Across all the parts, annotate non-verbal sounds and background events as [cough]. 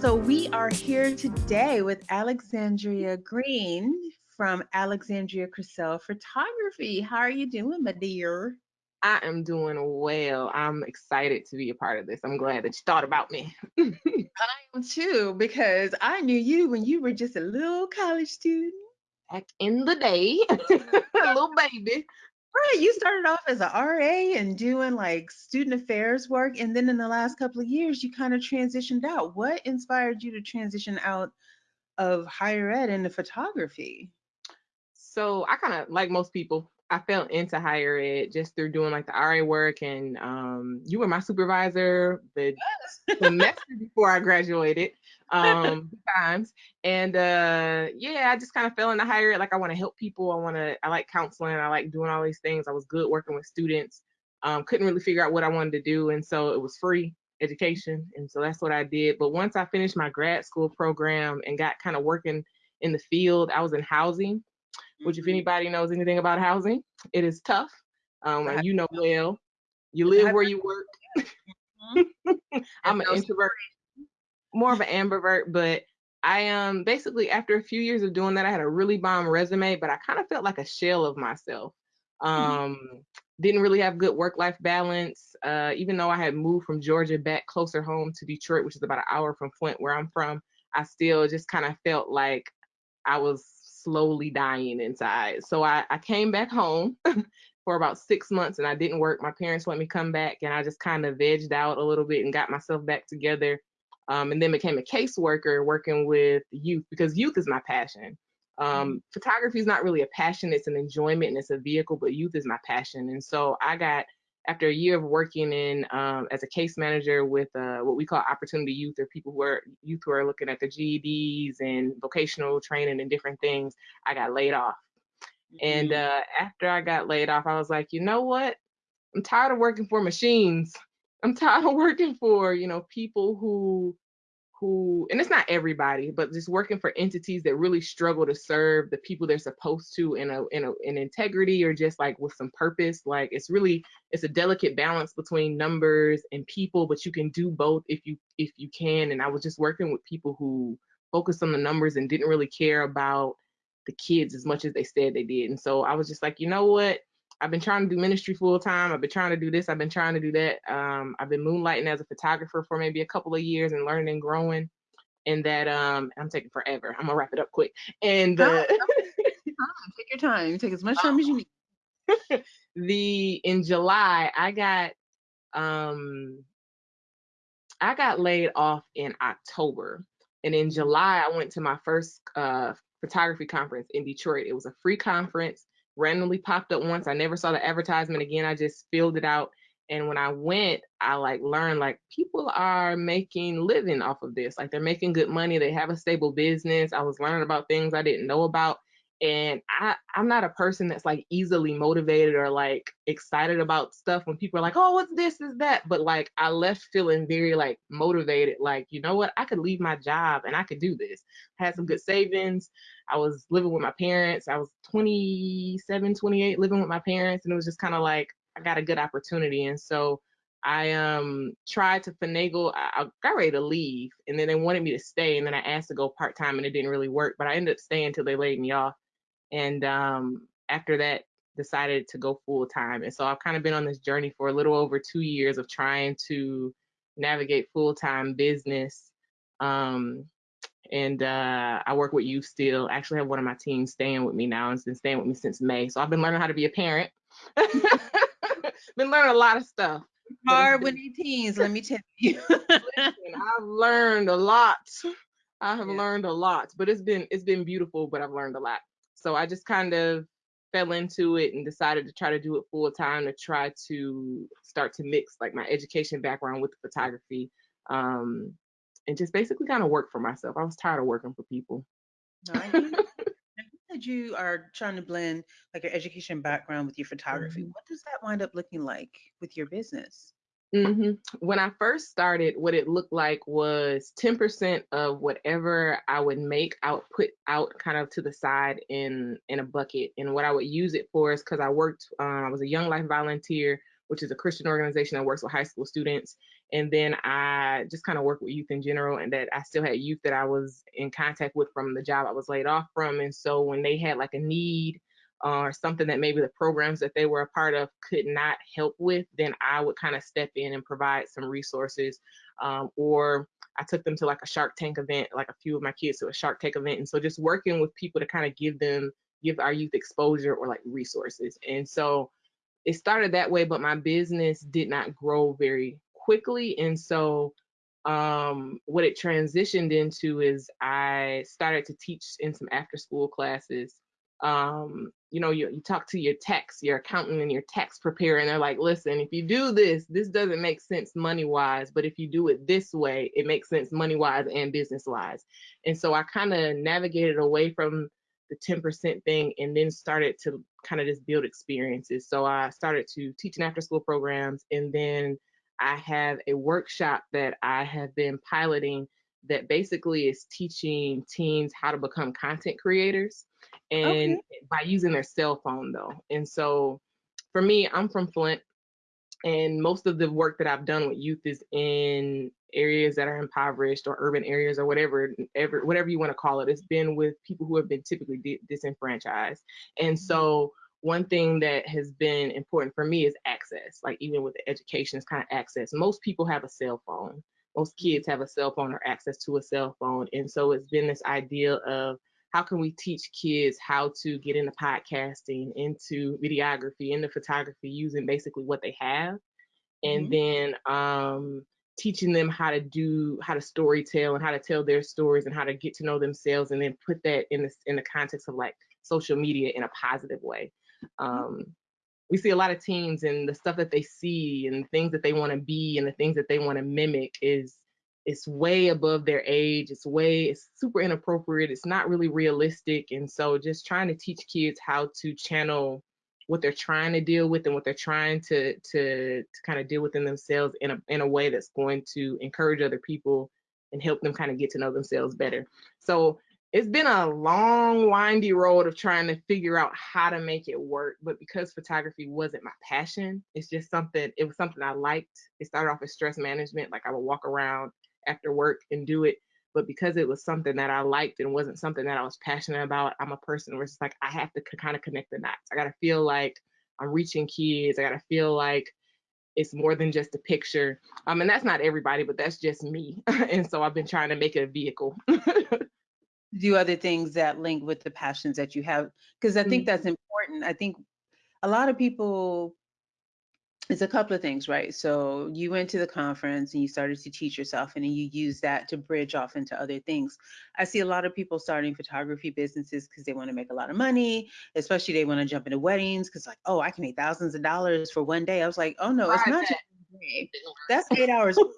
So we are here today with Alexandria Green from Alexandria Crisell Photography. How are you doing, my dear? I am doing well. I'm excited to be a part of this. I'm glad that you thought about me. [laughs] I am too, because I knew you when you were just a little college student. Back in the day, [laughs] a little baby. Right, you started off as a RA and doing like student affairs work, and then in the last couple of years, you kind of transitioned out. What inspired you to transition out of higher ed into photography? So I kind of like most people. I fell into higher ed just through doing like the RA work, and um, you were my supervisor the Yes. semester before I graduated um [laughs] times and uh yeah i just kind of fell into higher ed like i want to help people i want to i like counseling i like doing all these things i was good working with students um couldn't really figure out what i wanted to do and so it was free education and so that's what i did but once i finished my grad school program and got kind of working in the field i was in housing which if Mhm. anybody knows anything about housing it is tough um and you know well you live where you work. Mhm. [laughs] i'm an introvert more of an ambivert, but I um basically after a few years of doing that, I had a really bomb resume, but I kind of felt like a shell of myself. Mhm. Um, didn't really have good work-life balance. Uh, even though I had moved from Georgia back closer home to Detroit, which is about an hour from Flint, where I'm from, I still just kind of felt like I was slowly dying inside. So I, I came back home [laughs] for about six months and I didn't work. My parents let me come back and I just kind of vegged out a little bit and got myself back together um, and then became a caseworker working with youth because youth is my passion. Um, photography is not really a passion; it's an enjoyment and it's a vehicle. But youth is my passion, and so I got after a year of working in um, as a case manager with uh, what we call opportunity youth, or people who are youth who are looking at their GEDs and vocational training and different things. I got laid off, and Mhm. uh, after I got laid off, I was like, you know what? I'm tired of working for machines. I'm tired of working for, you know, people who who and it's not everybody, but just working for entities that really struggle to serve the people they're supposed to in a in a in integrity or just like with some purpose. Like it's really it's a delicate balance between numbers and people, but you can do both if you if you can. And I was just working with people who focused on the numbers and didn't really care about the kids as much as they said they did. And so I was just like, you know what? I've been trying to do ministry full time. I've been trying to do this. I've been trying to do that. Um, I've been moonlighting as a photographer for maybe a couple of years and learning and growing. And that um, I'm taking forever. I'm gonna wrap it up quick. And the Time. Take your time. Take as much time as you need. [laughs] the in July I got um I got laid off in October. And in July I went to my first uh photography conference in Detroit. It was a free conference, randomly popped up once. I never saw the advertisement again. I just filled it out. And when I went, I like learned like people are making living off of this. Like they're making good money. They have a stable business. I was learning about things I didn't know about and I I'm not a person that's like easily motivated or like excited about stuff when people are like, "Oh, what's this is that?" But like I left feeling very like motivated like, you know what? I could leave my job and I could do this. I had some good savings. I was living with my parents. I was 27, 28 living with my parents and it was just kind of like I got a good opportunity and so I um tried to finagle. I, I got ready to leave, and then they wanted me to stay, and then I asked to go part time, and it didn't really work. But I ended up staying until they laid me off and um, after that decided to go full time and so i've kind of been on this journey for a little over two years of trying to navigate full time business um, and uh, i work with youth still I actually have one of my teams staying with me now and has been staying with me since may so i've been learning how to be a parent [laughs] been learning a lot of stuff Hard when teens, let me tell you. and I've learned a lot. I have Yeah. learned a lot, but it's been it's been beautiful, but I've learned a lot. So I just kind of fell into it and decided to try to do it full time to try to start to mix like my education background with the photography um and just basically kind of work for myself. I was tired of working for people. Hear you. Now, you said you are trying to blend like your education background with your photography. Mhm. What does that wind up looking like with your business? Hmm When I first started, what it looked like was 10% of whatever I would make, I would put out kind of to the side in in a bucket. And what I would use it for is because I worked, um, I was a Young Life volunteer which is a Christian organization that works with high school students. And then I just kind of work with youth in general, and that I still had youth that I was in contact with from the job I was laid off from. And so when they had like a need uh, or something that maybe the programs that they were a part of could not help with, then I would kind of step in and provide some resources. Um, or I took them to like a Shark Tank event, like a few of my kids to a Shark Tank event. And so just working with people to kind of give them, give our youth exposure or like resources. And so it started that way, but my business did not grow very quickly. And so um, what it transitioned into is I started to teach in some after school classes um, you know, you, you talk to your tax, your accountant and your tax preparer, and they're like, listen, if you do this, this doesn't make sense money wise, but if you do it this way, it makes sense money wise and business wise. And so I kind of navigated away from the 10% thing and then started to kind of just build experiences. So I started to teach in after school programs and then I have a workshop that I have been piloting that basically is teaching teens how to become content creators and okay. by using their cell phone though. And so for me, I'm from Flint and most of the work that I've done with youth is in areas that are impoverished or urban areas or whatever ever whatever you want to call it it's been with people who have been typically di- disenfranchised and mm-hmm. so one thing that has been important for me is access like even with the education is kind of access most people have a cell phone most kids have a cell phone or access to a cell phone and so it's been this idea of how can we teach kids how to get into podcasting, into videography, into photography using basically what they have, and mm-hmm. then um, teaching them how to do how to story tell and how to tell their stories and how to get to know themselves, and then put that in the in the context of like social media in a positive way. Mm-hmm. Um, we see a lot of teens and the stuff that they see and things that they want to be and the things that they want to mimic is it's way above their age it's way it's super inappropriate it's not really realistic and so just trying to teach kids how to channel what they're trying to deal with and what they're trying to to, to kind of deal with in themselves in a in a way that's going to encourage other people and help them kind of get to know themselves better. So it's been a long windy road of trying to figure out how to make it work but because photography wasn't my passion it's just something it was something i liked. It started off as stress management like i would walk around after work and do it. But because it was something that I liked and wasn't something that I was passionate about, I'm a person where it's like I have to kind of connect the dots. I gotta feel like I'm reaching kids. I gotta feel like it's more than just a picture. Um, and that's not everybody, but that's just me. [laughs] and so I've been trying to make it a vehicle. [laughs] do other things that link with the passions that you have because i think mm-hmm. that's important i think a lot of people it's a couple of things, right? So you went to the conference and you started to teach yourself, and then you use that to bridge off into other things. I see a lot of people starting photography businesses because they want to make a lot of money, especially they want to jump into weddings because, like, oh, I can make thousands of dollars for one day. I was like, oh no, it's not just one day. That's eight hours. [laughs]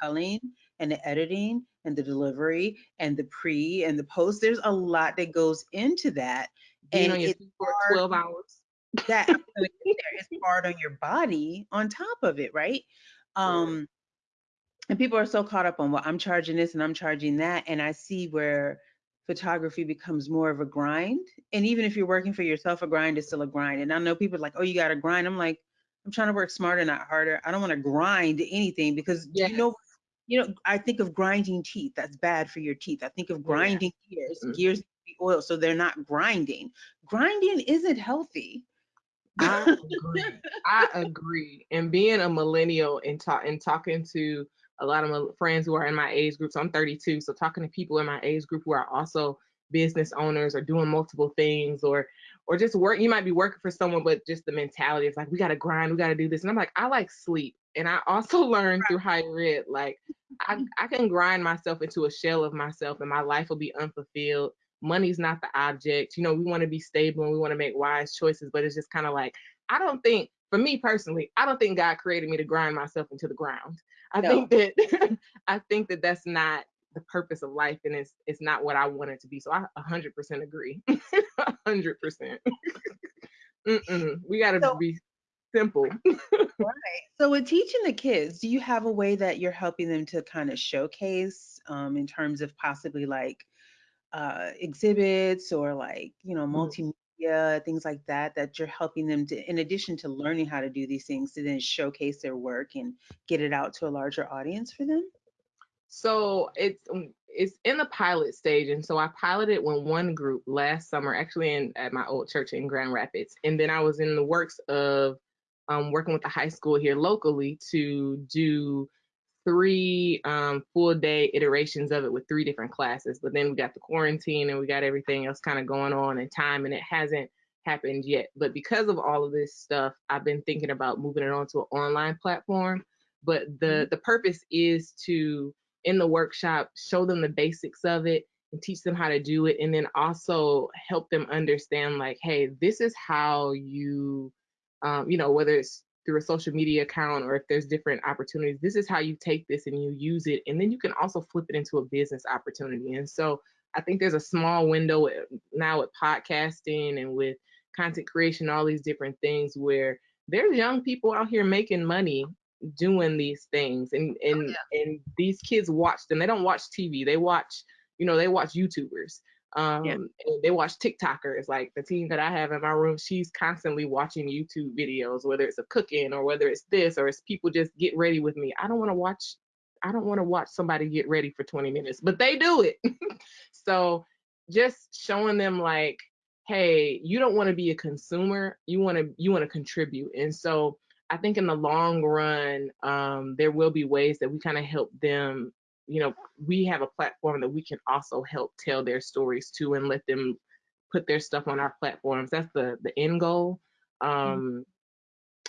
culling and the editing and the delivery and the pre and the post. There's a lot that goes into that. Being and it's for 12 hours that I'm gonna get there. It's hard on your body on top of it, right? Um, and people are so caught up on well, I'm charging this and I'm charging that, and I see where photography becomes more of a grind. And even if you're working for yourself, a grind is still a grind. And I know people are like, oh, you got to grind. I'm like, I'm trying to work smarter, not harder. I don't want to grind anything because yes. you know, you know, I think of grinding teeth. That's bad for your teeth. I think of grinding yeah. gears. Mm-hmm. Gears oil, so they're not grinding. Grinding isn't healthy. I [laughs] agree. I agree. And being a millennial and talk and talking to a lot of my friends who are in my age group. So I'm 32. So talking to people in my age group who are also business owners or doing multiple things or or just work you might be working for someone but just the mentality is like we got to grind we got to do this and i'm like i like sleep and i also [laughs] learned through higher ed like I, I can grind myself into a shell of myself and my life will be unfulfilled money's not the object. You know, we want to be stable and we want to make wise choices, but it's just kind of like, I don't think, for me personally, I don't think God created me to grind myself into the ground. I no. think that, [laughs] I think that that's not the purpose of life and it's it's not what I want it to be. So I 100% agree. [laughs] 100%. [laughs] we got to so, be simple. right. So with teaching the kids, do you have a way that you're helping them to kind of showcase um, in terms of possibly like uh, exhibits or like you know mm-hmm. multimedia things like that, that you're helping them to, in addition to learning how to do these things, to then showcase their work and get it out to a larger audience for them? So it's um, it's in the pilot stage, and so I piloted with one group last summer, actually in at my old church in Grand Rapids, and then I was in the works of um, working with the high school here locally to do three um, full day iterations of it with three different classes. But then we got the quarantine and we got everything else kind of going on in time, and it hasn't happened yet. But because of all of this stuff, I've been thinking about moving it onto an online platform. But the mm-hmm. the purpose is to in the workshop show them the basics of it and teach them how to do it and then also help them understand like hey this is how you um, you know whether it's through a social media account or if there's different opportunities this is how you take this and you use it and then you can also flip it into a business opportunity. And so i think there's a small window now with podcasting and with content creation all these different things where there's young people out here making money doing these things and oh, and oh, yeah. and these kids watch them. They don't watch tv they watch you know they watch youtubers um yeah. they watch tiktokers like the team that i have in my room she's constantly watching youtube videos whether it's a cooking or whether it's this or it's people just get ready with me. I don't want to watch i don't want to watch somebody get ready for 20 minutes but they do it. [laughs] So just showing them like hey you don't want to be a consumer you want to you want to contribute. And so i think in the long run um, there will be ways that we kind of help them you know, we have a platform that we can also help tell their stories to and let them put their stuff on our platforms. That's the the end goal. Mm-hmm. Um, mm-hmm.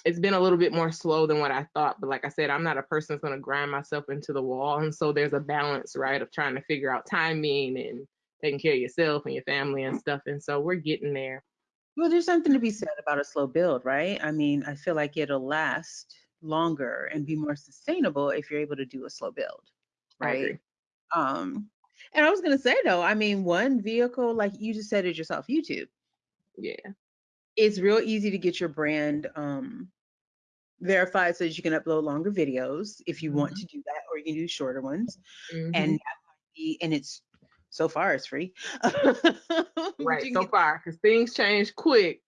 It's been a little bit more slow than what I thought, but like I said, I'm not a person that's going to grind myself into the wall, and so there's a balance, right, of trying to figure out timing and taking care of yourself and your family and stuff. And so we're getting there. Well, there's something to be said about a slow build, right? I mean, I feel like it'll last longer and be more sustainable if you're able to do a slow build right? Um, and I was gonna say though, I mean, one vehicle, like you just said it yourself, YouTube. Yeah. It's real easy to get your brand um verified so that you can upload longer videos if you mm-hmm. want to do that, or you can do shorter ones. Mm-hmm. And be, and it's so far it's free. [laughs] right, so far, because things change quick.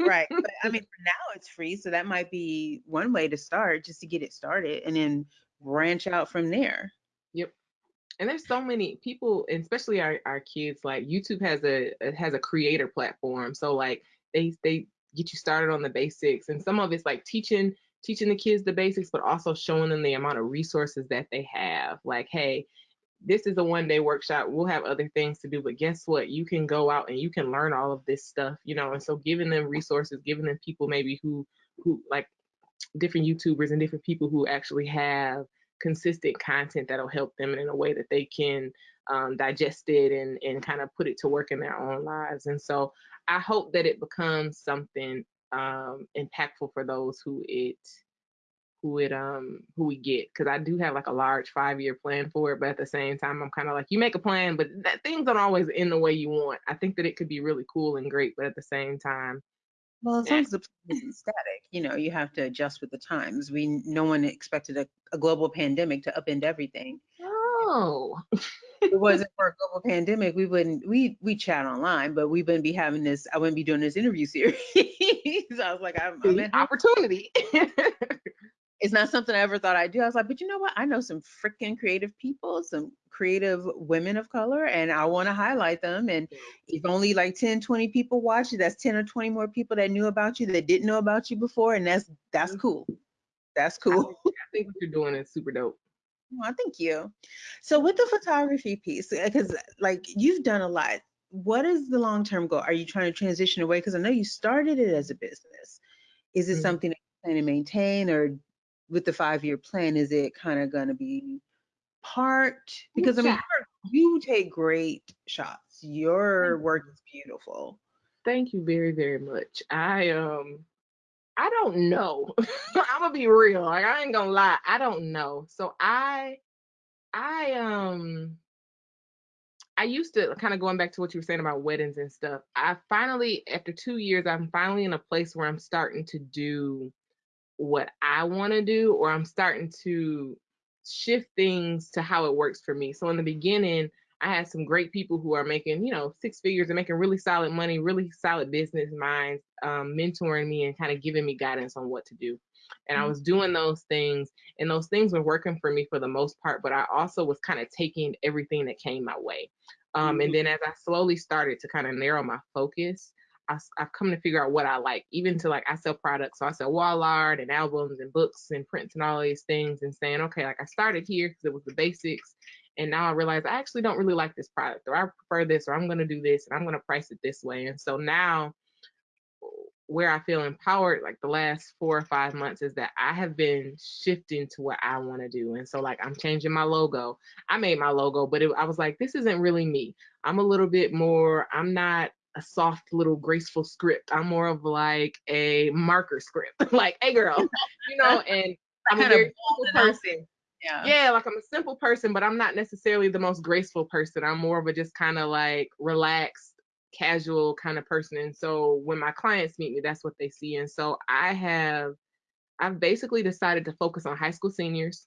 right. [laughs] But I mean, for now it's free. So that might be one way to start just to get it started and then branch out from there. Yep. And there's so many people, especially our, our kids, like YouTube has a has a creator platform. So like they they get you started on the basics. And some of it's like teaching teaching the kids the basics, but also showing them the amount of resources that they have. Like, hey, this is a one day workshop. We'll have other things to do, but guess what? You can go out and you can learn all of this stuff, you know. And so giving them resources, giving them people maybe who who like different YouTubers and different people who actually have consistent content that'll help them in a way that they can um, digest it and, and kind of put it to work in their own lives. And so I hope that it becomes something um, impactful for those who it who it um who we get because I do have like a large five year plan for it, but at the same time I'm kind of like you make a plan, but that things don't always end the way you want. I think that it could be really cool and great, but at the same time well, as long as the plan isn't [laughs] static, you know, you have to adjust with the times. We no one expected a, a global pandemic to upend everything. Oh. [laughs] it wasn't for a global pandemic, we wouldn't we we chat online, but we wouldn't be having this. I wouldn't be doing this interview series. [laughs] I was like, I'm, I'm opportunity. it's not something I ever thought I'd do. I was like, but you know what? I know some freaking creative people, some creative women of color, and I want to highlight them. And if only like 10, 20 people watch it, that's 10 or 20 more people that knew about you that didn't know about you before. And that's that's mm-hmm. cool. That's cool. I think what you're doing is super dope. Well, thank you. So with the photography piece, because like you've done a lot, what is the long-term goal? Are you trying to transition away? Because I know you started it as a business. Is it mm-hmm. something that you plan to maintain or with the five year plan, is it kind of going to be part? Because I mean, you take great shots. Your work is beautiful. Thank you very, very much. I um I don't know. [laughs] I'm gonna be real. Like I ain't gonna lie. I don't know. So I I um I used to kind of going back to what you were saying about weddings and stuff. I finally, after two years, I'm finally in a place where I'm starting to do what I want to do, or I'm starting to shift things to how it works for me. So in the beginning, I had some great people who are making, you know, six figures and making really solid money, really solid business minds, um, mentoring me and kind of giving me guidance on what to do. And I Mhm. was doing those things, and those things were working for me for the most part. But I also was kind of taking everything that came my way. Um, and then as I slowly started to kind of narrow my focus, I, I've come to figure out what I like, even to like I sell products. So I sell wall art and albums and books and prints and all these things and saying, okay, like I started here because it was the basics. And now I realize I actually don't really like this product or I prefer this or I'm going to do this and I'm going to price it this way. And so now where I feel empowered like the last four or five months is that I have been shifting to what I want to do. And so like I'm changing my logo. I made my logo, but it, I was like, this isn't really me. I'm a little bit more, I'm not a soft little graceful script. I'm more of like a marker script. [laughs] like, hey girl, [laughs] you know, and I'm a very simple person. Yeah. Yeah, like I'm a simple person, but I'm not necessarily the most graceful person. I'm more of a just kind of like relaxed, casual kind of person. And so when my clients meet me, that's what they see. And so I have I've basically decided to focus on high school seniors.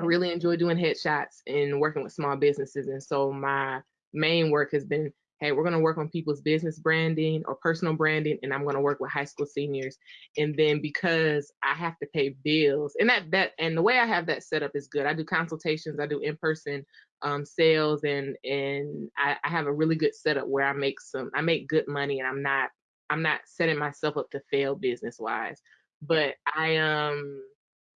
I really enjoy doing headshots and working with small businesses. And so my main work has been hey, we're going to work on people's business branding or personal branding, and I'm going to work with high school seniors. And then because I have to pay bills, and that that and the way I have that set up is good. I do consultations, I do in person um, sales, and and I, I have a really good setup where I make some I make good money, and I'm not I'm not setting myself up to fail business wise. But I um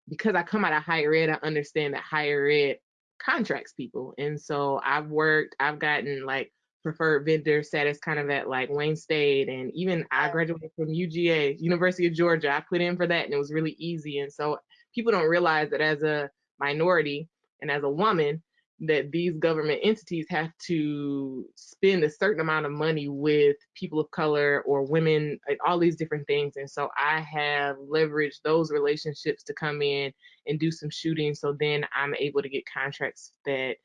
because I come out of higher ed, I understand that higher ed contracts people. And so I've worked, I've gotten like preferred vendor status kind of at like Wayne State. And even I graduated from UGA, University of Georgia. I put in for that and it was really easy. And so people don't realize that as a minority and as a woman, that these government entities have to spend a certain amount of money with people of color or women, like all these different things. And so I have leveraged those relationships to come in and do some shooting. So then I'm able to get contracts that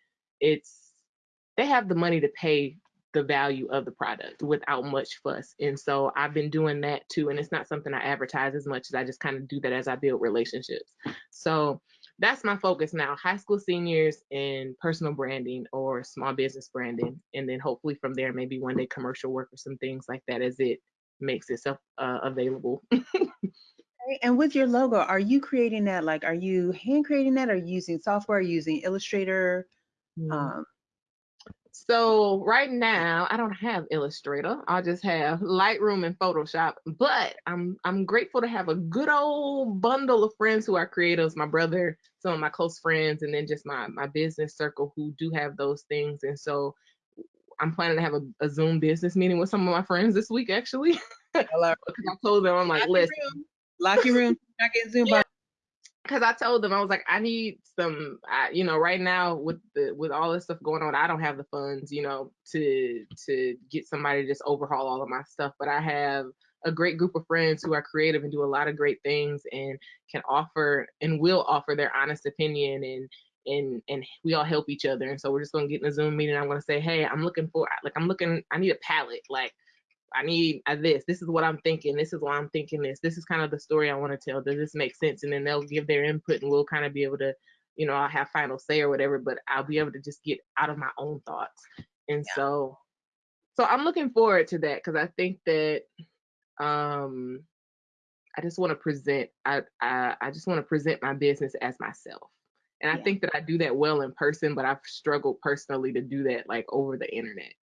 it's they have the money to pay the value of the product without much fuss. And so I've been doing that too. And it's not something I advertise as much as I just kind of do that as I build relationships. So that's my focus now high school seniors and personal branding or small business branding and then hopefully from there maybe one day commercial work or some things like that as it makes itself uh, available [laughs] And with your logo, are you creating that? Like, are you hand creating that? Or using software? Using Illustrator? Um, so right now i don't have illustrator i just have lightroom and photoshop but i'm i'm grateful to have a good old bundle of friends who are creatives my brother some of my close friends and then just my my business circle who do have those things and so i'm planning to have a, a zoom business meeting with some of my friends this week actually [laughs] hello. because i told them i'm like listen room. Lock your room. Not getting Zoom. [laughs] Yeah. Because I told them I was like, I need some, I, you know, right now with the with all this stuff going on, I don't have the funds, you know, to to get somebody to just overhaul all of my stuff. But I have a great group of friends who are creative and do a lot of great things and can offer and will offer their honest opinion and and and we all help each other. And so we're just gonna get in a Zoom meeting. I'm gonna say, hey, I'm looking for like I'm looking, I need a palette, like. I need uh, this. This is what I'm thinking. This is why I'm thinking this. This is kind of the story I want to tell. Does this make sense? And then they'll give their input and we'll kind of be able to, you know, I'll have final say or whatever, but I'll be able to just get out of my own thoughts. And Yeah. so so I'm looking forward to that because I think that um I just want to present I, I I just want to present my business as myself. And I Yeah. think that I do that well in person, but I've struggled personally to do that like over the internet.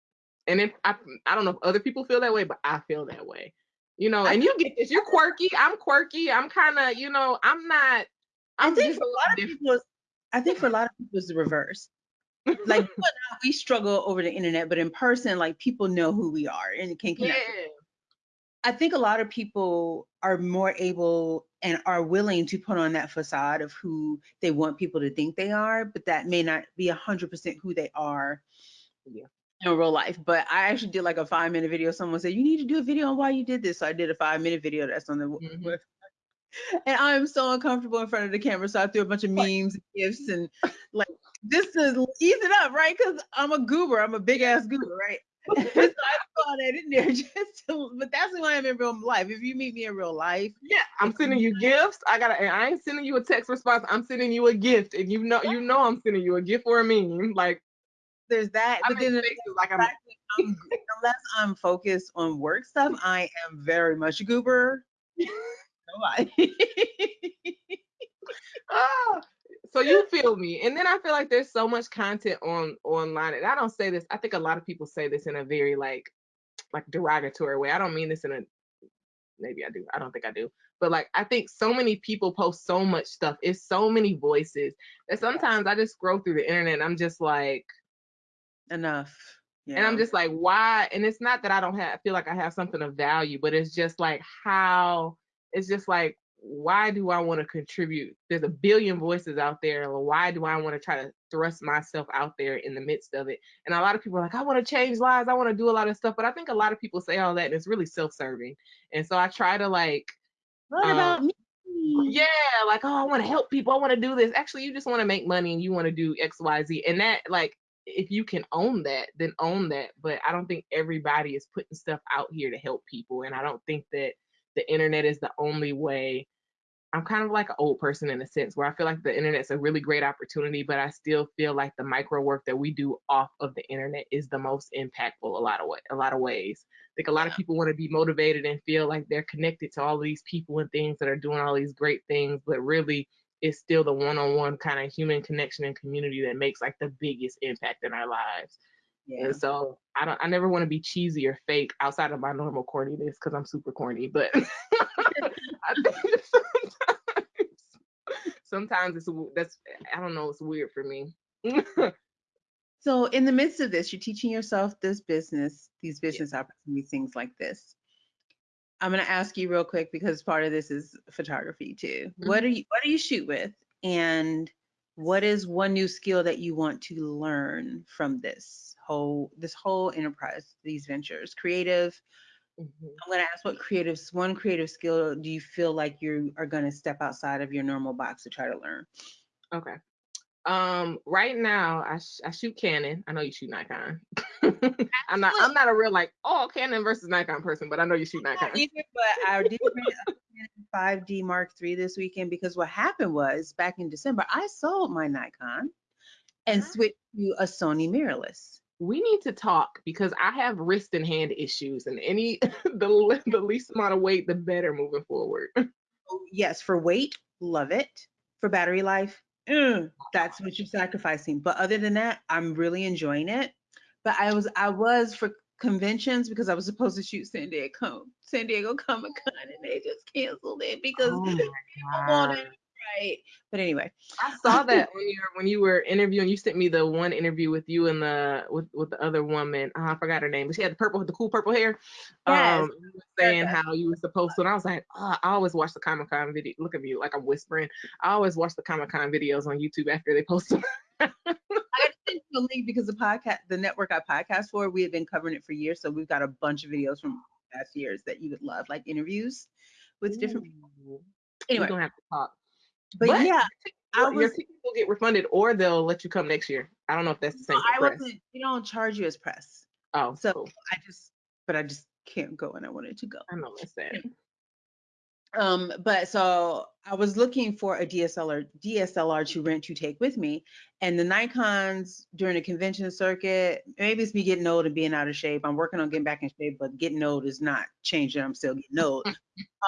And if I I don't know if other people feel that way, but I feel that way. You know, I and you get this. You're quirky. I'm quirky. I'm kind of, you know, I'm not. I I'm think for a lot of people, it's- I think for a [laughs] lot of people, it's the reverse. Like [laughs] I, we struggle over the internet, but in person, like people know who we are and can connect. yeah. I think a lot of people are more able and are willing to put on that facade of who they want people to think they are, but that may not be a hundred percent who they are Yeah. In real life. But I actually did like a five minute video. Someone said, you need to do a video on why you did this. So I did a five minute video that's on the Mhm. web- [laughs] and I'm so uncomfortable in front of the camera. So I threw a bunch of memes and gifs and [laughs] like this to ease it up, right? Because I'm a goober. I'm a big ass goober, right? [laughs] so I put all that in there just to, but that's who I am in real life. If you meet me in real life, Yeah, I'm sending you gifts. I gotta. I ain't sending you a text response. I'm sending you a gift, and you know, you know, I'm sending you a gift or a meme. Like, there's that. I but then faces like I'm, I'm, [laughs] unless I'm focused on work stuff, I am very much a goober. [laughs] Ah, so you feel me and then i feel like there's so much content on online and i don't say this i think a lot of people say this in a very like like derogatory way i don't mean this in a maybe i do i don't think i do but like i think so many people post so much stuff it's so many voices that sometimes i just scroll through the internet and i'm just like enough yeah. and i'm just like why and it's not that i don't have I feel like i have something of value but it's just like how it's just like why do I want to contribute? There's a billion voices out there. Why do I want to try to thrust myself out there in the midst of it? And a lot of people are like, I want to change lives. I want to do a lot of stuff. But I think a lot of people say all that and it's really self-serving. And so I try to like, what um, about me? Yeah, like, oh, I want to help people. I want to do this. Actually, you just want to make money and you want to do X, Y, Z. And that, like, if you can own that, then own that. But I don't think everybody is putting stuff out here to help people. And I don't think that the internet is the only way. I'm kind of like an old person in a sense where I feel like the internet's a really great opportunity, but I still feel like the micro work that we do off of the internet is the most impactful a lot of way, a lot of ways. I think a lot of people want to be motivated and feel like they're connected to all these people and things that are doing all these great things, but really it's still the one-on-one kind of human connection and community that makes like the biggest impact in our lives. Yeah. And so I don't I never want to be cheesy or fake outside of my normal corniness because I'm super corny, but [laughs] I think sometimes, sometimes it's that's I don't know, it's weird for me. [laughs] so in the midst of this, you're teaching yourself this business, these business yeah. opportunities, things like this. I'm gonna ask you real quick because part of this is photography too. Mm-hmm. What are you what do you shoot with? And what is one new skill that you want to learn from this whole this whole enterprise these ventures creative mm-hmm. i'm going to ask what creative one creative skill do you feel like you are going to step outside of your normal box to try to learn okay um right now i, sh- I shoot canon i know you shoot nikon [laughs] i'm not i'm not a real like oh canon versus nikon person but i know you shoot nikon either, but i did a 5D Mark III this weekend because what happened was back in December, I sold my Nikon and switched to a Sony mirrorless. We need to talk because I have wrist and hand issues, and any [laughs] the the least amount of weight, the better moving forward. [laughs] Oh, yes, for weight, love it. For battery life, mm, that's what you're sacrificing. But other than that, I'm really enjoying it. But I was I was for conventions because I was supposed to shoot San Diego San Diego Comic Con and they just canceled it because oh people [laughs] wanted right. But anyway, I [laughs] saw that when you were when you were interviewing. You sent me the one interview with you and the with with the other woman. Oh, I forgot her name, but she had the purple, the cool purple hair. Yes. Um, saying how you were supposed to, and I was like, oh, I always watch the Comic Con video. Look at me, like I'm whispering. I always watch the Comic Con videos on YouTube after they post them. [laughs] I sent you a link because the podcast, the network I podcast for, we have been covering it for years. So we've got a bunch of videos from past years that you would love, like interviews with Ooh. different people. Anyway, we don't have to talk. But, but yeah, I was, your tickets will get refunded, or they'll let you come next year. I don't know if that's the same. No, I wasn't. You don't charge you as press. Oh, so cool. I just, but I just can't go, and I wanted to go. I know that's sad. Um, but so I was looking for a DSLR DSLR to rent to take with me, and the Nikon's during the convention circuit. Maybe it's me getting old and being out of shape. I'm working on getting back in shape, but getting old is not changing. I'm still getting old.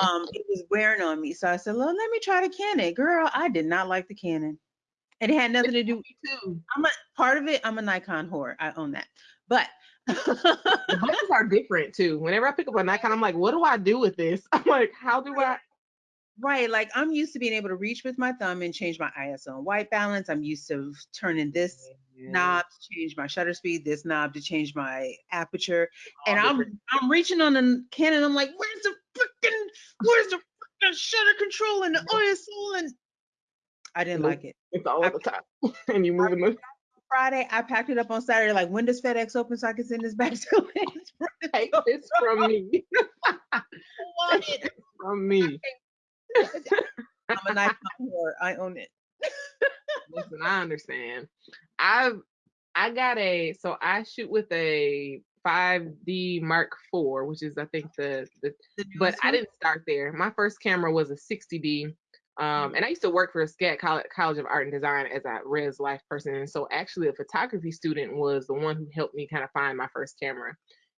um, it was wearing on me, so I said, "Well, let me try the Canon." Girl, I did not like the Canon. and It had nothing to do. With [laughs] me too. I'm a part of it. I'm a Nikon whore. I own that, but buttons [laughs] are different too. Whenever I pick up a Nikon, I'm like, what do I do with this? [laughs] I'm like, how do I? Right, like I'm used to being able to reach with my thumb and change my ISO and white balance. I'm used to turning this yeah. knob to change my shutter speed, this knob to change my aperture, and I'm I'm reaching on the Canon. I'm like, where's the freaking where's the freaking shutter control and the ISO and I didn't like it. It's all I, the time, [laughs] and you moving the Friday. I packed it up on Saturday. Like, when does FedEx open so I can send this back to [laughs] him? [laughs] Take this from me. [laughs] from me. I'm a whore. I own it. Listen, I understand. I've I got a so I shoot with a 5D Mark IV, which is I think the the, the but I didn't start there. My first camera was a 60D Um, and I used to work for SCAD College, College of Art and Design as a res life person. And so actually a photography student was the one who helped me kind of find my first camera.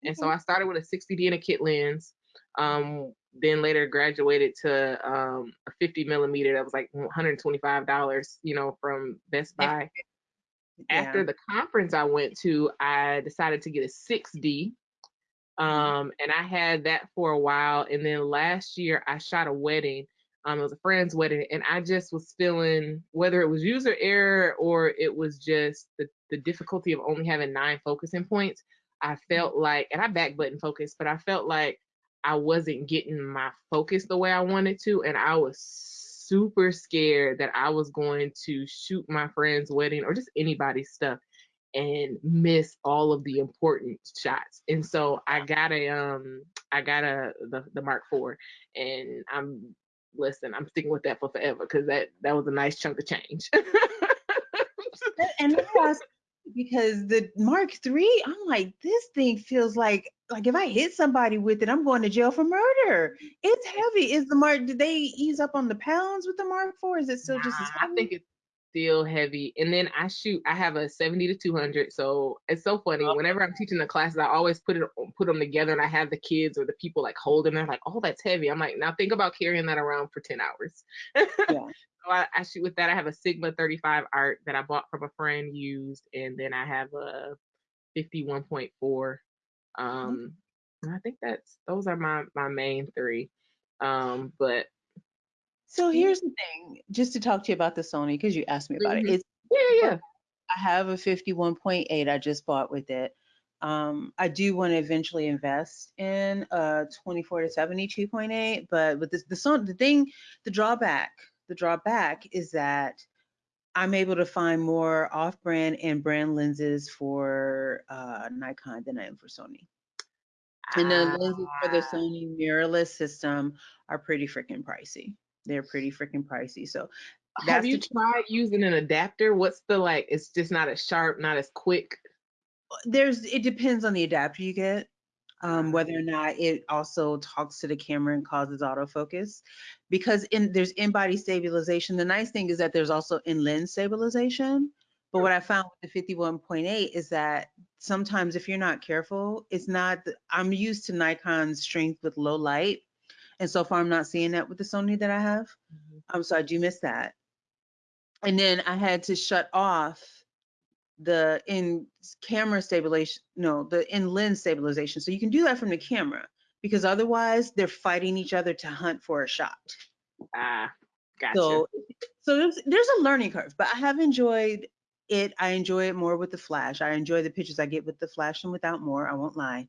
And so I started with a 60D and a kit lens. Um, then later graduated to um, a 50 millimeter that was like $125, you know, from Best [laughs] Buy. Yeah. After the conference I went to, I decided to get a 6D. Um, and I had that for a while. And then last year I shot a wedding um, it was a friend's wedding, and I just was feeling whether it was user error or it was just the, the difficulty of only having nine focusing points. I felt like, and I back button focus, but I felt like I wasn't getting my focus the way I wanted to, and I was super scared that I was going to shoot my friend's wedding or just anybody's stuff and miss all of the important shots. And so I got a um I got a the, the Mark IV and I'm listen, I'm sticking with that for forever because that that was a nice chunk of change. and I because the Mark III, I'm like, this thing feels like like if I hit somebody with it, I'm going to jail for murder. It's heavy. Is the Mark? Did they ease up on the pounds with the Mark IV? Is it still nah, just as heavy? I think it's still heavy. And then I shoot, I have a 70 to 200. So it's so funny. Okay. Whenever I'm teaching the classes, I always put it put them together and I have the kids or the people like holding them They're like, oh, that's heavy. I'm like, now think about carrying that around for 10 hours. [laughs] Yeah. so I, I, shoot with that. I have a Sigma 35 art that I bought from a friend used. And then I have a 51.4. Um, mm-hmm. I think that's, those are my, my main three. Um, but so here's the thing, just to talk to you about the Sony, because you asked me about Mhm. it. It's Yeah, yeah. I have a 51.8 I just bought with it. Um, I do want to eventually invest in a 24 to 72.8, but with this, the Sony, the thing, the drawback, the drawback is that I'm able to find more off-brand and brand lenses for uh, Nikon than I am for Sony. And the lenses for the Ah, Sony mirrorless system are pretty freaking pricey. They're pretty freaking pricey. So have you tried using an adapter? What's the like? It's just not as sharp, not as quick. there's it depends on the adapter you get. Um, whether or not it also talks to the camera and causes autofocus because in there's in-body stabilization the nice thing is that there's also in-lens stabilization but what i found with the 51.8 is that sometimes if you're not careful it's not i'm used to nikon's strength with low light and so far i'm not seeing that with the sony that i have mhm. um so i do miss that and then i had to shut off the in camera stabilization, no, the in lens stabilization. So you can do that from the camera because otherwise they're fighting each other to hunt for a shot. Ah, gotcha. So, so there's, there's a learning curve, but I have enjoyed it. I enjoy it more with the flash. I enjoy the pictures I get with the flash and without more. I won't lie.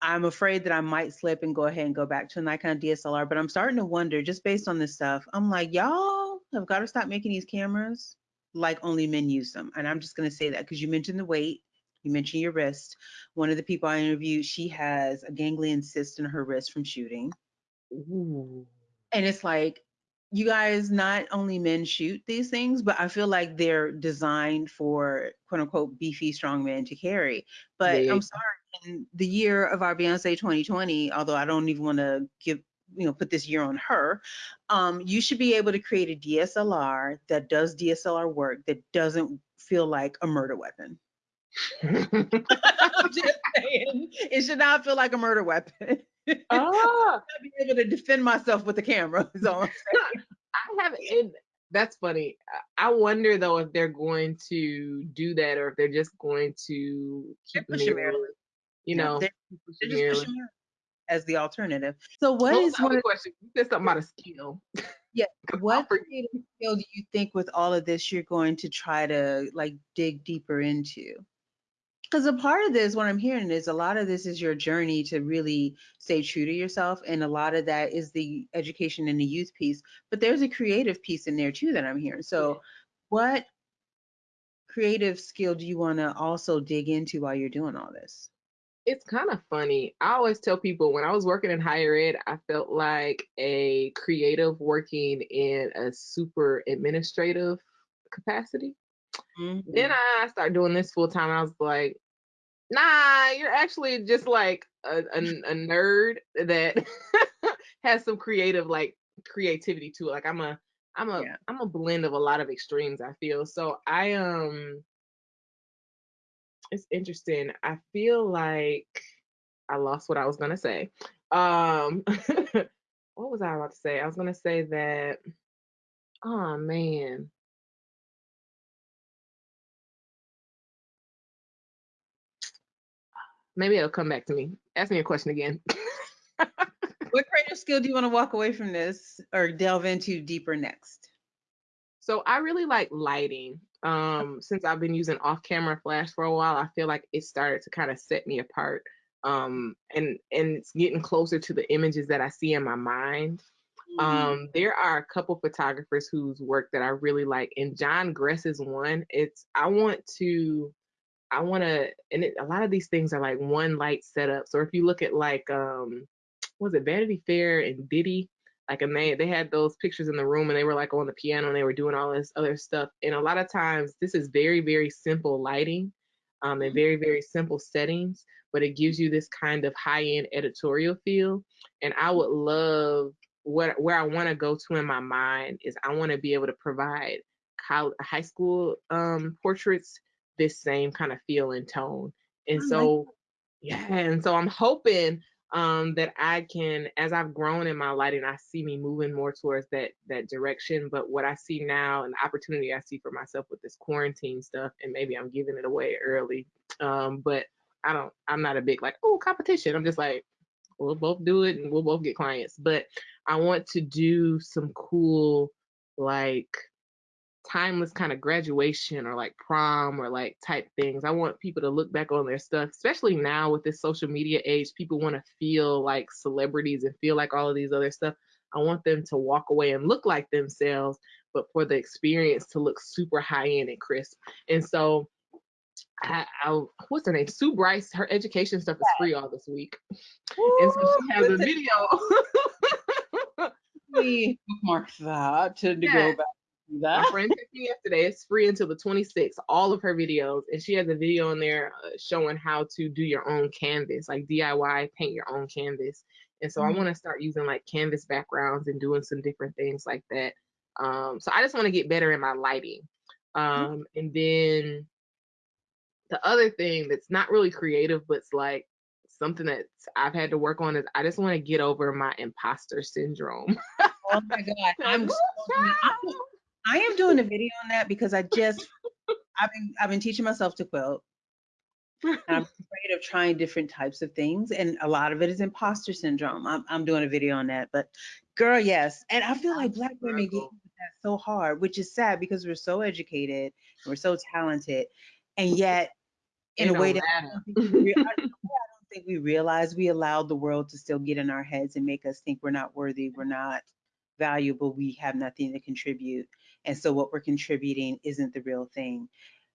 I'm afraid that I might slip and go ahead and go back to a Nikon DSLR, but I'm starting to wonder just based on this stuff. I'm like, y'all have got to stop making these cameras like only men use them. And I'm just going to say that because you mentioned the weight, you mentioned your wrist. One of the people I interviewed, she has a ganglion cyst in her wrist from shooting. Ooh. And it's like, you guys, not only men shoot these things, but I feel like they're designed for quote unquote beefy strong men to carry. But Yeah. I'm sorry, in the year of our Beyonce 2020, although I don't even want to give you know put this year on her um, you should be able to create a dslr that does dslr work that doesn't feel like a murder weapon [laughs] i'm just saying it should not feel like a murder weapon [laughs] ah, I'd be able to defend myself with the camera is all I'm saying. [laughs] I haven't. It, that's funny. I wonder though if they're going to do that or if they're just going to They're keep pushing mirrorless. You Yeah, know, they're, they're just pushing as the alternative so what What is the one of question? You said something about a skill. yeah [laughs] what creative skill do you think with all of this you're going to try to like dig deeper into because a part of this what i'm hearing is a lot of this is your journey to really stay true to yourself and a lot of that is the education and the youth piece but there's a creative piece in there too that i'm hearing so what creative skill do you want to also dig into while you're doing all this It's kind of funny. I always tell people when I was working in higher ed, I felt like a creative working in a super administrative capacity. Then Mhm. I started doing this full time. I was like, nah, you're actually just like a, a, a nerd that [laughs] has some creative like creativity to it. Like I'm a I'm a Yeah. am a blend of a lot of extremes, I feel. So I um it's interesting. I feel like I lost what I was gonna say. Um [laughs] what was I about to say? I was gonna say that oh man. Maybe it'll come back to me. Ask me a question again. [laughs] What creative skill do you want to walk away from this or delve into deeper next? So I really like lighting. Um, since I've been using off-camera flash for a while, I feel like it started to kind of set me apart. Um, and and it's getting closer to the images that I see in my mind. Mm. Um, there are a couple photographers whose work that I really like, and John Gress is one. It's I want to, I want to, and it, a lot of these things are like one light setups. Or if you look at like, um, was it Vanity Fair and Diddy? Like, and they they had those pictures in the room, and they were like on the piano, and they were doing all this other stuff. And a lot of times, this is very very simple lighting, um, and very very simple settings, but it gives you this kind of high end editorial feel. And I would love what where I want to go to in my mind is I want to be able to provide college, high school um, portraits this same kind of feel and tone. And so, yeah, and so I'm hoping um, that I can, as I've grown in my lighting, I see me moving more towards that that direction. But what I see now and the opportunity I see for myself with this quarantine stuff, and maybe I'm giving it away early, um, but I don't, I'm not a big like, oh, competition. I'm just like, we'll both do it and we'll both get clients. But I want to do some cool, like timeless kind of graduation or like prom or like type things. I want people to look back on their stuff, especially now with this social media age. People want to feel like celebrities and feel like all of these other stuff. I want them to walk away and look like themselves, but for the experience to look super high end and crisp. And so, I, I what's her name? Sue Bryce. Her education stuff is free all this week, and so she has a video. we [laughs] bookmark that uh, to, to Yeah. go back to My friend texted me yesterday. It's free until the 26th. All of her videos, and she has a video in there uh, showing how to do your own canvas, like DIY, paint your own canvas. And so I Mhm. want to start using like canvas backgrounds and doing some different things like that. Um, so I just want to get better in my lighting. Um, and then the other thing that's not really creative, but it's like something that I've had to work on is I just want to get over my imposter syndrome. Oh my god, [laughs] I'm so I'm- I am doing a video on that because I just I've been I've been teaching myself to quilt. I'm [laughs] afraid of trying different types of things, and a lot of it is imposter syndrome. I'm I'm doing a video on that, but girl, yes, and I feel like black women get that so hard, which is sad because we're so educated, we're so talented, and yet in a way that I don't think we rea- I [laughs] don't I don't think we realize we allowed the world to still get in our heads and make us think we're not worthy, we're not valuable, we have nothing to contribute. And so what we're contributing isn't the real thing.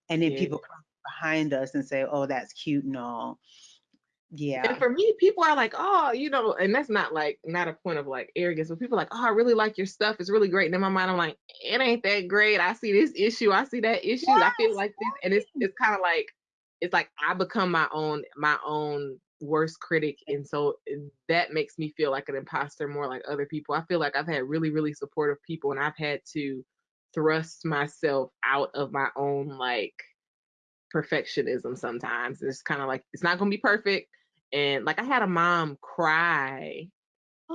And then Yeah. people come behind us and say, oh, that's cute and all. Yeah. And for me, people are like, oh, you know, and that's not like not a point of like arrogance, but people are like, oh, I really like your stuff. It's really great. And in my mind, I'm like, it ain't that great. I see this issue. I see that issue. I feel like this, and it's it's kind of like it's like I become my own my own worst critic, and so that makes me feel like an imposter more like other people. I feel like I've had really really supportive people, and I've had to thrust myself out of my own like perfectionism sometimes. It's kind of like it's not gonna be perfect. And like I had a mom cry.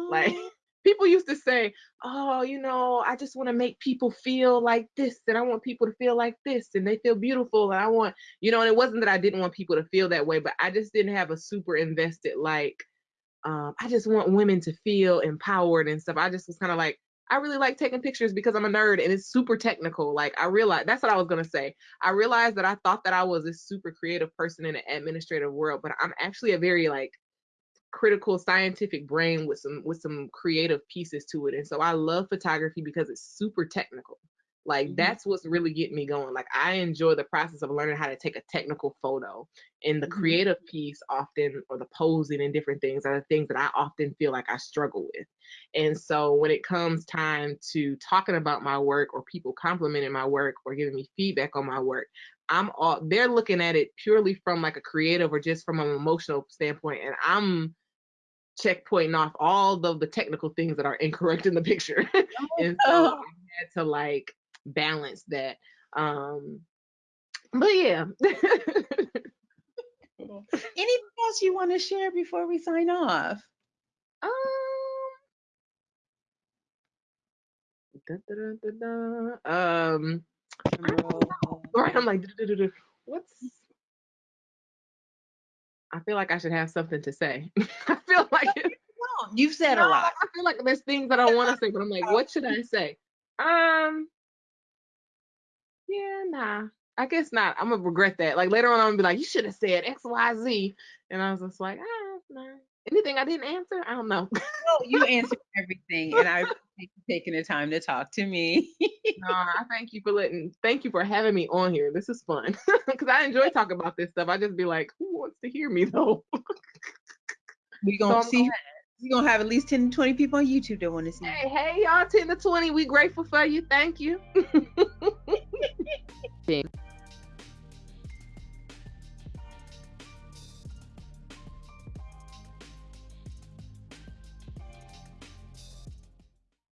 Like Oh, [laughs] people used to say, Oh, you know, I just want to make people feel like this, and I want people to feel like this, and they feel beautiful. And I want, you know, and it wasn't that I didn't want people to feel that way, but I just didn't have a super invested like um, I just want women to feel empowered and stuff. I just was kind of like, I really like taking pictures because I'm a nerd and it's super technical. Like I realized that's what I was gonna say. I realized that I thought that I was a super creative person in an administrative world, but I'm actually a very like critical scientific brain with some with some creative pieces to it. And so I love photography because it's super technical. Like Mhm. that's what's really getting me going. Like I enjoy the process of learning how to take a technical photo. And the Mhm. creative piece often or the posing and different things are the things that I often feel like I struggle with. And so when it comes time to talking about my work or people complimenting my work or giving me feedback on my work, I'm all they're looking at it purely from like a creative or just from an emotional standpoint. And I'm checkpointing off all of the technical things that are incorrect in the picture. [laughs] and so Oh. I had to like balance that. Um but yeah. [laughs] Anything else you want to share before we sign off? um da, da, da, um right, I'm like what's I feel like I should have something to say. [laughs] I feel like you've said a lot. I feel like there's things that I want to say, but I'm like, what should I say? Um, yeah, nah. I guess not. I'm gonna regret that. Like later on, I'm gonna be like, you should have said X, Y, Z, and I was just like, ah, nah. Anything I didn't answer, I don't know. No, you [laughs] answered everything, and I appreciate you taking the time to talk to me. no, I thank you for letting. Thank you for having me on here. This is fun [laughs] because I enjoy talking about this stuff. I just be like, who wants to hear me though? [laughs] we So gonna I'm see. We're gonna have at least 10 to 20 people on YouTube that want to see. hey, hey, y'all, ten to twenty. We grateful for you. Thank you. Sí.